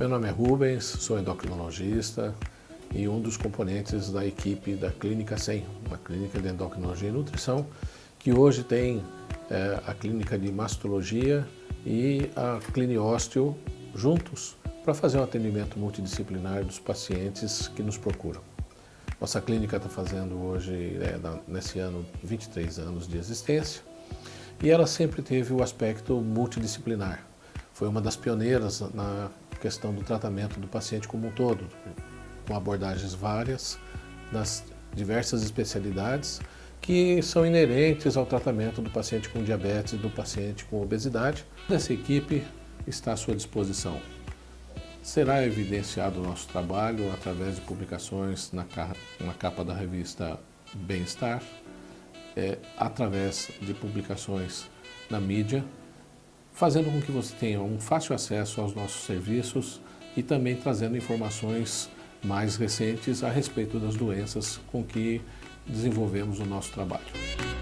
Meu nome é Rubens, sou endocrinologista e um dos componentes da equipe da Clínica 100, uma clínica de endocrinologia e nutrição, que hoje tem é, a clínica de mastologia e a cliniósteo juntos para fazer um atendimento multidisciplinar dos pacientes que nos procuram. Nossa clínica está fazendo hoje, é, nesse ano, 23 anos de existência e ela sempre teve o aspecto multidisciplinar. Foi uma das pioneiras na questão do tratamento do paciente como um todo, com abordagens várias nas diversas especialidades que são inerentes ao tratamento do paciente com diabetes e do paciente com obesidade. Essa equipe está à sua disposição. Será evidenciado o nosso trabalho através de publicações na capa da revista Bem-Estar, é, através de publicações na mídia, fazendo com que você tenha um fácil acesso aos nossos serviços e também trazendo informações mais recentes a respeito das doenças com que desenvolvemos o nosso trabalho.